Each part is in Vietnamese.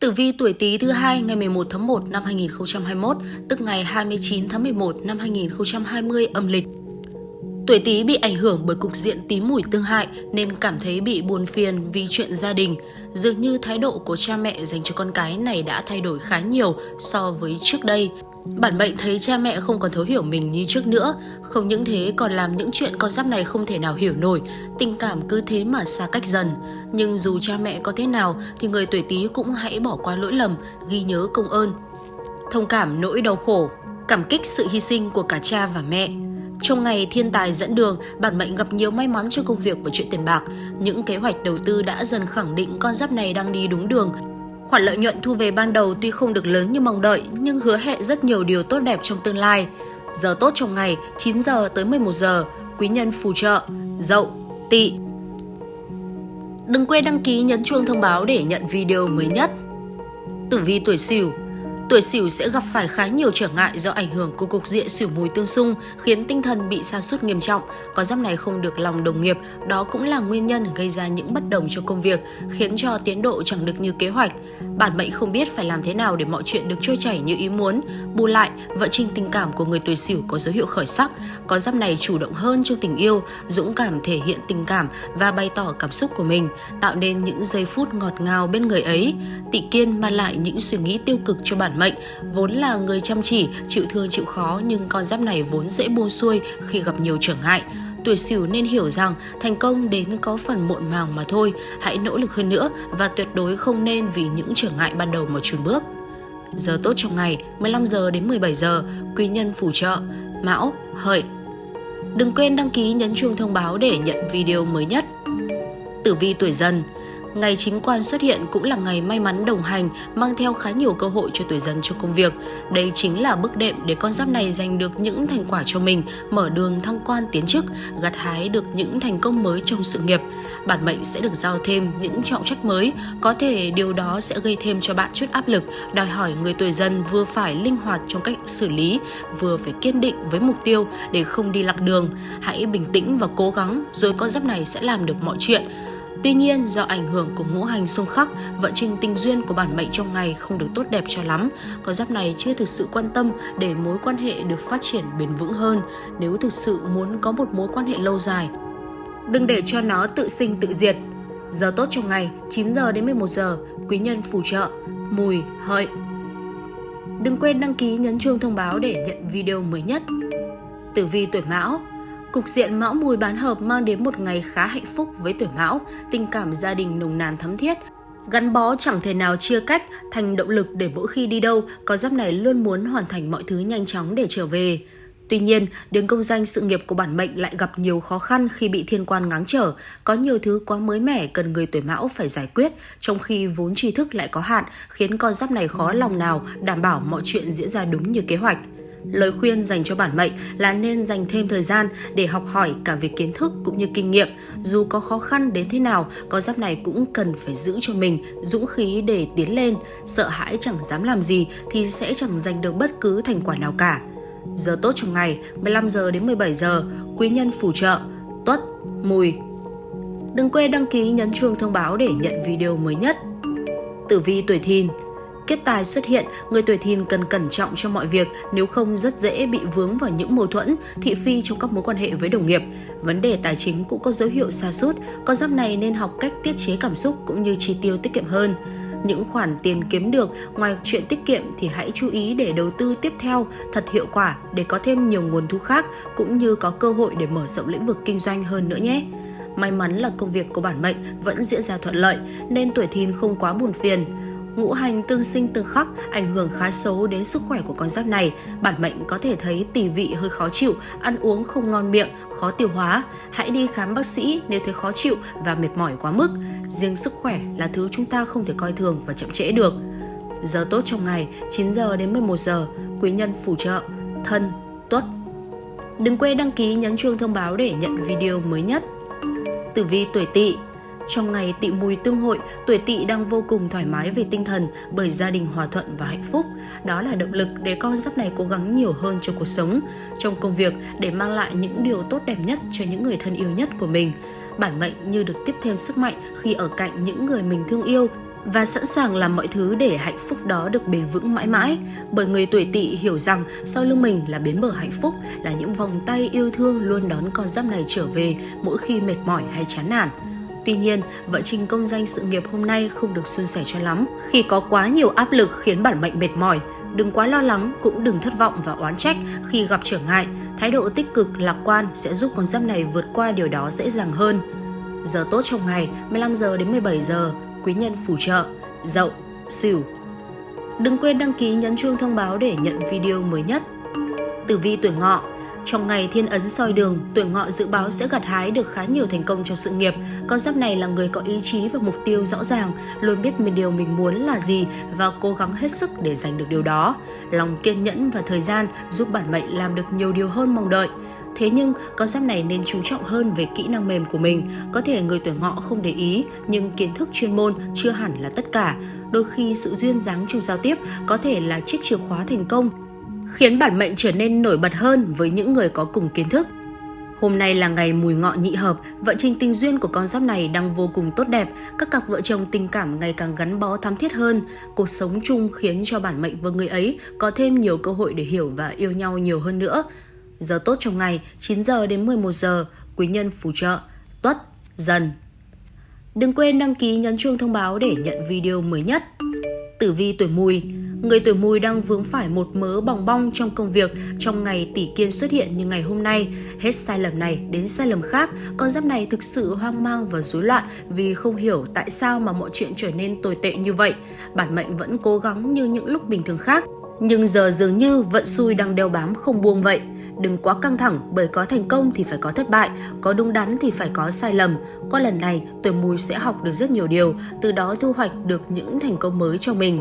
Tử vi tuổi Tý thứ hai ngày 11 tháng 1 năm 2021, tức ngày 29 tháng 11 năm 2020 âm lịch. Tuổi Tý bị ảnh hưởng bởi cục diện tí mùi tương hại nên cảm thấy bị buồn phiền vì chuyện gia đình. Dường như thái độ của cha mẹ dành cho con cái này đã thay đổi khá nhiều so với trước đây. Bản mệnh thấy cha mẹ không còn thấu hiểu mình như trước nữa, không những thế còn làm những chuyện con giáp này không thể nào hiểu nổi, tình cảm cứ thế mà xa cách dần. Nhưng dù cha mẹ có thế nào thì người tuổi Tý cũng hãy bỏ qua lỗi lầm, ghi nhớ công ơn. Thông cảm nỗi đau khổ, cảm kích sự hy sinh của cả cha và mẹ. Trong ngày thiên tài dẫn đường, bản mệnh gặp nhiều may mắn cho công việc và chuyện tiền bạc. Những kế hoạch đầu tư đã dần khẳng định con giáp này đang đi đúng đường, Khoản lợi nhuận thu về ban đầu tuy không được lớn như mong đợi nhưng hứa hẹn rất nhiều điều tốt đẹp trong tương lai. Giờ tốt trong ngày 9 giờ tới 11 giờ, quý nhân phù trợ, dậu, tỵ. Đừng quên đăng ký nhấn chuông thông báo để nhận video mới nhất. Tử vi tuổi Sửu Tuổi Sửu sẽ gặp phải khá nhiều trở ngại do ảnh hưởng của cục diện Sửu mùi tương xung, khiến tinh thần bị sa sút nghiêm trọng. Có giáp này không được lòng đồng nghiệp, đó cũng là nguyên nhân gây ra những bất đồng cho công việc, khiến cho tiến độ chẳng được như kế hoạch. Bản mệnh không biết phải làm thế nào để mọi chuyện được trôi chảy như ý muốn. Bù lại, vận trình tình cảm của người tuổi Sửu có dấu hiệu khởi sắc. Có giáp này chủ động hơn trong tình yêu, dũng cảm thể hiện tình cảm và bày tỏ cảm xúc của mình, tạo nên những giây phút ngọt ngào bên người ấy. Tị kiên mang lại những suy nghĩ tiêu cực cho bản mệnh, vốn là người chăm chỉ, chịu thương chịu khó nhưng con giáp này vốn dễ buông xuôi khi gặp nhiều trở ngại. Tuổi Sửu nên hiểu rằng thành công đến có phần muộn màng mà thôi, hãy nỗ lực hơn nữa và tuyệt đối không nên vì những trở ngại ban đầu mà chùn bước. Giờ tốt trong ngày 15 giờ đến 17 giờ, quý nhân phù trợ, Mão, Hợi. Đừng quên đăng ký nhấn chuông thông báo để nhận video mới nhất. Tử vi tuổi dần Ngày chính quan xuất hiện cũng là ngày may mắn đồng hành, mang theo khá nhiều cơ hội cho tuổi dần trong công việc. Đây chính là bước đệm để con giáp này giành được những thành quả cho mình, mở đường thăng quan tiến chức, gặt hái được những thành công mới trong sự nghiệp. Bản mệnh sẽ được giao thêm những trọng trách mới, có thể điều đó sẽ gây thêm cho bạn chút áp lực, đòi hỏi người tuổi dần vừa phải linh hoạt trong cách xử lý, vừa phải kiên định với mục tiêu để không đi lạc đường. Hãy bình tĩnh và cố gắng rồi con giáp này sẽ làm được mọi chuyện. Tuy nhiên, do ảnh hưởng của ngũ hành xung khắc, vận trình tình duyên của bản mệnh trong ngày không được tốt đẹp cho lắm. Con giáp này chưa thực sự quan tâm để mối quan hệ được phát triển bền vững hơn nếu thực sự muốn có một mối quan hệ lâu dài. Đừng để cho nó tự sinh tự diệt. Giờ tốt trong ngày 9 giờ đến 11 giờ, quý nhân phù trợ, mùi, hợi. Đừng quên đăng ký nhấn chuông thông báo để nhận video mới nhất. Tử vi tuổi Mão Cục diện Mão Mùi bán hợp mang đến một ngày khá hạnh phúc với tuổi Mão, tình cảm gia đình nồng nàn thắm thiết, Gắn bó chẳng thể nào chia cách thành động lực để mỗi khi đi đâu, con giáp này luôn muốn hoàn thành mọi thứ nhanh chóng để trở về. Tuy nhiên, đường công danh sự nghiệp của bản mệnh lại gặp nhiều khó khăn khi bị thiên quan ngáng trở, có nhiều thứ quá mới mẻ cần người tuổi mão phải giải quyết, trong khi vốn tri thức lại có hạn, khiến con giáp này khó lòng nào đảm bảo mọi chuyện diễn ra đúng như kế hoạch. Lời khuyên dành cho bản mệnh là nên dành thêm thời gian để học hỏi cả về kiến thức cũng như kinh nghiệm. Dù có khó khăn đến thế nào, con giáp này cũng cần phải giữ cho mình dũng khí để tiến lên. Sợ hãi chẳng dám làm gì thì sẽ chẳng giành được bất cứ thành quả nào cả. Giờ tốt trong ngày 15 giờ đến 17 giờ, quý nhân phù trợ, tuất, mùi. Đừng quên đăng ký nhấn chuông thông báo để nhận video mới nhất. Tử vi tuổi thìn Kiếp tài xuất hiện, người tuổi thìn cần cẩn trọng trong mọi việc, nếu không rất dễ bị vướng vào những mâu thuẫn, thị phi trong các mối quan hệ với đồng nghiệp. Vấn đề tài chính cũng có dấu hiệu xa sút con giáp này nên học cách tiết chế cảm xúc cũng như chi tiêu tiết kiệm hơn. Những khoản tiền kiếm được ngoài chuyện tiết kiệm thì hãy chú ý để đầu tư tiếp theo thật hiệu quả để có thêm nhiều nguồn thu khác cũng như có cơ hội để mở rộng lĩnh vực kinh doanh hơn nữa nhé. May mắn là công việc của bản mệnh vẫn diễn ra thuận lợi nên tuổi thìn không quá buồn phiền ngũ hành tương sinh tương khắc ảnh hưởng khá xấu đến sức khỏe của con giáp này. Bản mệnh có thể thấy tỳ vị hơi khó chịu, ăn uống không ngon miệng, khó tiêu hóa. Hãy đi khám bác sĩ nếu thấy khó chịu và mệt mỏi quá mức. Riêng sức khỏe là thứ chúng ta không thể coi thường và chậm trễ được. Giờ tốt trong ngày 9 giờ đến 11 giờ, quý nhân phù trợ, thân, tuất. Đừng quên đăng ký nhấn chuông thông báo để nhận video mới nhất. Tử vi tuổi tỵ trong ngày tị mùi tương hội, tuổi tỵ đang vô cùng thoải mái về tinh thần bởi gia đình hòa thuận và hạnh phúc. Đó là động lực để con giáp này cố gắng nhiều hơn cho cuộc sống, trong công việc để mang lại những điều tốt đẹp nhất cho những người thân yêu nhất của mình. Bản mệnh như được tiếp thêm sức mạnh khi ở cạnh những người mình thương yêu và sẵn sàng làm mọi thứ để hạnh phúc đó được bền vững mãi mãi. Bởi người tuổi tỵ hiểu rằng sau lưng mình là bến bờ hạnh phúc, là những vòng tay yêu thương luôn đón con giáp này trở về mỗi khi mệt mỏi hay chán nản. Tuy nhiên, vận trình công danh sự nghiệp hôm nay không được suôn sẻ cho lắm khi có quá nhiều áp lực khiến bản mệnh mệt mỏi. Đừng quá lo lắng, cũng đừng thất vọng và oán trách khi gặp trở ngại. Thái độ tích cực, lạc quan sẽ giúp con giáp này vượt qua điều đó dễ dàng hơn. Giờ tốt trong ngày 15 giờ đến 17 giờ, quý nhân phù trợ, dậu, sửu. Đừng quên đăng ký nhấn chuông thông báo để nhận video mới nhất. Tử vi tuổi ngọ trong ngày thiên ấn soi đường, tuổi ngọ dự báo sẽ gặt hái được khá nhiều thành công trong sự nghiệp. Con giáp này là người có ý chí và mục tiêu rõ ràng, luôn biết mình điều mình muốn là gì và cố gắng hết sức để giành được điều đó. Lòng kiên nhẫn và thời gian giúp bản mệnh làm được nhiều điều hơn mong đợi. Thế nhưng, con giáp này nên chú trọng hơn về kỹ năng mềm của mình. Có thể người tuổi ngọ không để ý, nhưng kiến thức chuyên môn chưa hẳn là tất cả. Đôi khi sự duyên dáng trong giao tiếp có thể là chiếc chìa khóa thành công khiến bản mệnh trở nên nổi bật hơn với những người có cùng kiến thức. Hôm nay là ngày mùi ngọ nhị hợp, vận trình tình duyên của con giáp này đang vô cùng tốt đẹp, các cặp vợ chồng tình cảm ngày càng gắn bó thắm thiết hơn, cuộc sống chung khiến cho bản mệnh và người ấy có thêm nhiều cơ hội để hiểu và yêu nhau nhiều hơn nữa. Giờ tốt trong ngày 9 giờ đến 11 giờ, quý nhân phù trợ, tuất, dần. Đừng quên đăng ký nhấn chuông thông báo để nhận video mới nhất. Tử vi tuổi mùi Người tuổi mùi đang vướng phải một mớ bòng bong trong công việc trong ngày tỷ kiên xuất hiện như ngày hôm nay. Hết sai lầm này đến sai lầm khác, con giáp này thực sự hoang mang và rối loạn vì không hiểu tại sao mà mọi chuyện trở nên tồi tệ như vậy. Bản mệnh vẫn cố gắng như những lúc bình thường khác, nhưng giờ dường như vận xui đang đeo bám không buông vậy. Đừng quá căng thẳng bởi có thành công thì phải có thất bại, có đúng đắn thì phải có sai lầm. Qua lần này, tuổi mùi sẽ học được rất nhiều điều, từ đó thu hoạch được những thành công mới cho mình.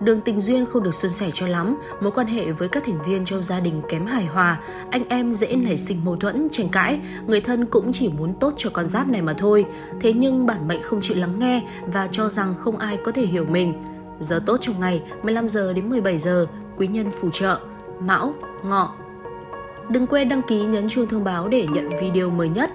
Đường tình duyên không được suôn sẻ cho lắm, mối quan hệ với các thành viên trong gia đình kém hài hòa, anh em dễ nảy sinh mâu thuẫn, tranh cãi, người thân cũng chỉ muốn tốt cho con giáp này mà thôi. Thế nhưng bản mệnh không chịu lắng nghe và cho rằng không ai có thể hiểu mình. Giờ tốt trong ngày 15 giờ đến 17 giờ, quý nhân phù trợ, mão, ngọ. Đừng quên đăng ký nhấn chuông thông báo để nhận video mới nhất.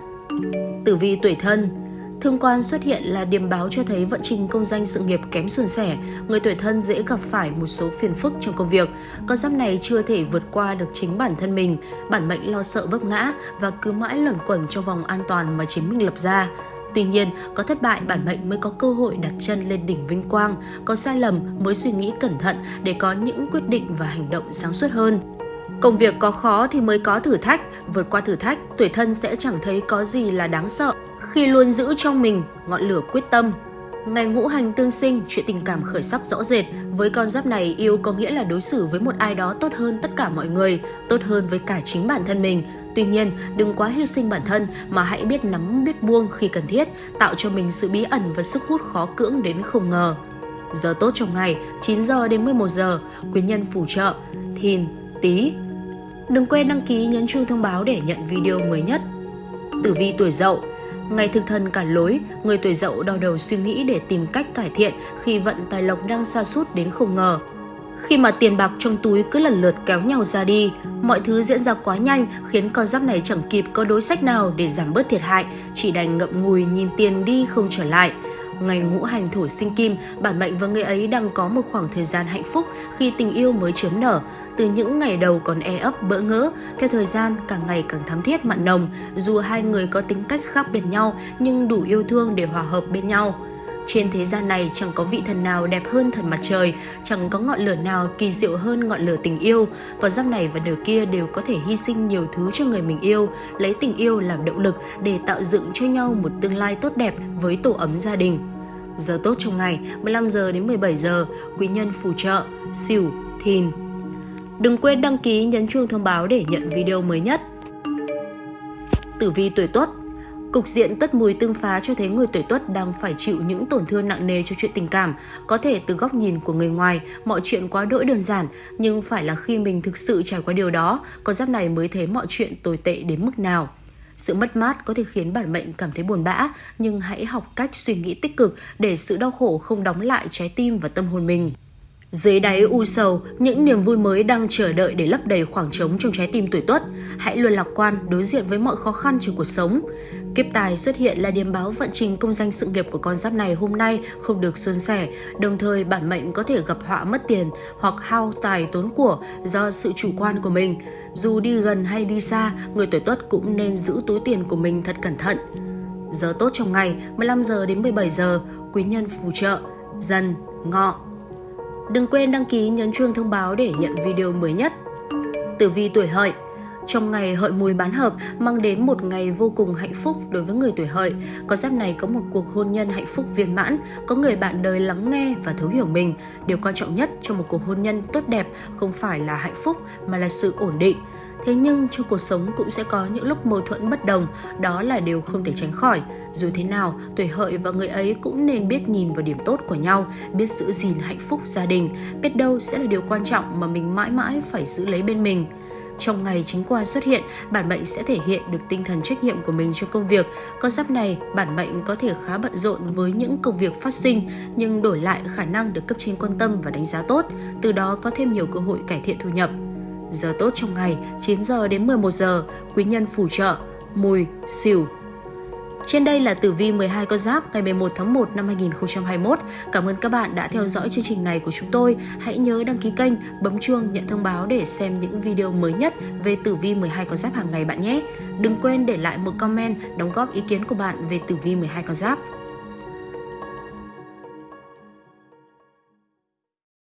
Tử vi tuổi thân Thương quan xuất hiện là điểm báo cho thấy vận trình công danh sự nghiệp kém suôn sẻ, người tuổi thân dễ gặp phải một số phiền phức trong công việc. Con giáp này chưa thể vượt qua được chính bản thân mình, bản mệnh lo sợ vấp ngã và cứ mãi luẩn quẩn trong vòng an toàn mà chính mình lập ra. Tuy nhiên, có thất bại bản mệnh mới có cơ hội đặt chân lên đỉnh vinh quang, có sai lầm mới suy nghĩ cẩn thận để có những quyết định và hành động sáng suốt hơn. Công việc có khó thì mới có thử thách, vượt qua thử thách, tuổi thân sẽ chẳng thấy có gì là đáng sợ khi luôn giữ trong mình ngọn lửa quyết tâm. Ngày ngũ hành tương sinh, chuyện tình cảm khởi sắc rõ rệt. Với con giáp này, yêu có nghĩa là đối xử với một ai đó tốt hơn tất cả mọi người, tốt hơn với cả chính bản thân mình. Tuy nhiên, đừng quá hy sinh bản thân mà hãy biết nắm biết buông khi cần thiết, tạo cho mình sự bí ẩn và sức hút khó cưỡng đến không ngờ. Giờ tốt trong ngày 9 giờ đến 11 giờ, quý nhân phù trợ, thìn, tí. Đừng quên đăng ký nhấn chuông thông báo để nhận video mới nhất. Tử vi tuổi dậu Ngày thực thần cả lối, người tuổi dậu đau đầu suy nghĩ để tìm cách cải thiện khi vận tài lộc đang xa sút đến không ngờ. Khi mà tiền bạc trong túi cứ lần lượt kéo nhau ra đi, mọi thứ diễn ra quá nhanh khiến con giáp này chẳng kịp có đối sách nào để giảm bớt thiệt hại, chỉ đành ngậm ngùi nhìn tiền đi không trở lại. Ngày ngũ hành thổ sinh kim, bản mệnh và người ấy đang có một khoảng thời gian hạnh phúc khi tình yêu mới chớm nở. Từ những ngày đầu còn e ấp bỡ ngỡ, theo thời gian càng ngày càng thắm thiết mặn nồng. Dù hai người có tính cách khác biệt nhau nhưng đủ yêu thương để hòa hợp bên nhau. Trên thế gian này chẳng có vị thần nào đẹp hơn thần mặt trời, chẳng có ngọn lửa nào kỳ diệu hơn ngọn lửa tình yêu. Còn giáp này và nửa kia đều có thể hy sinh nhiều thứ cho người mình yêu, lấy tình yêu làm động lực để tạo dựng cho nhau một tương lai tốt đẹp với tổ ấm gia đình. Giờ tốt trong ngày 15 giờ đến 17 giờ, quý nhân phù trợ, xỉu, thìn. Đừng quên đăng ký nhấn chuông thông báo để nhận video mới nhất. Tử vi tuổi Tuất Cục diện tuất mùi tương phá cho thấy người tuổi tuất đang phải chịu những tổn thương nặng nề cho chuyện tình cảm. Có thể từ góc nhìn của người ngoài, mọi chuyện quá đỗi đơn giản, nhưng phải là khi mình thực sự trải qua điều đó, con giáp này mới thấy mọi chuyện tồi tệ đến mức nào. Sự mất mát có thể khiến bản mệnh cảm thấy buồn bã, nhưng hãy học cách suy nghĩ tích cực để sự đau khổ không đóng lại trái tim và tâm hồn mình. Dưới đáy u sầu, những niềm vui mới đang chờ đợi để lấp đầy khoảng trống trong trái tim tuổi tuất. Hãy luôn lạc quan, đối diện với mọi khó khăn trong cuộc sống. Kiếp tài xuất hiện là điểm báo vận trình công danh sự nghiệp của con giáp này hôm nay không được suôn sẻ, đồng thời bản mệnh có thể gặp họa mất tiền hoặc hao tài tốn của do sự chủ quan của mình. Dù đi gần hay đi xa, người tuổi tuất cũng nên giữ túi tiền của mình thật cẩn thận. Giờ tốt trong ngày 15 giờ đến 17 giờ, quý nhân phù trợ, dần, ngọ, Đừng quên đăng ký nhấn chuông thông báo để nhận video mới nhất. Tử vi tuổi hợi trong ngày hợi mùi bán hợp mang đến một ngày vô cùng hạnh phúc đối với người tuổi hợi. Con giáp này có một cuộc hôn nhân hạnh phúc viên mãn, có người bạn đời lắng nghe và thấu hiểu mình. Điều quan trọng nhất trong một cuộc hôn nhân tốt đẹp không phải là hạnh phúc mà là sự ổn định. Thế nhưng trong cuộc sống cũng sẽ có những lúc mâu thuẫn bất đồng, đó là điều không thể tránh khỏi. Dù thế nào, tuổi hợi và người ấy cũng nên biết nhìn vào điểm tốt của nhau, biết giữ gìn hạnh phúc gia đình, biết đâu sẽ là điều quan trọng mà mình mãi mãi phải giữ lấy bên mình. Trong ngày chính quan xuất hiện, bản mệnh sẽ thể hiện được tinh thần trách nhiệm của mình trong công việc. Con giáp này, bản mệnh có thể khá bận rộn với những công việc phát sinh, nhưng đổi lại khả năng được cấp trên quan tâm và đánh giá tốt, từ đó có thêm nhiều cơ hội cải thiện thu nhập. Giờ tốt trong ngày 9 giờ đến 11 giờ, quý nhân phù trợ, mùi, xỉu. Trên đây là tử vi 12 con giáp ngày 11 tháng 1 năm 2021. Cảm ơn các bạn đã theo dõi chương trình này của chúng tôi. Hãy nhớ đăng ký kênh, bấm chuông nhận thông báo để xem những video mới nhất về tử vi 12 con giáp hàng ngày bạn nhé. Đừng quên để lại một comment đóng góp ý kiến của bạn về tử vi 12 con giáp.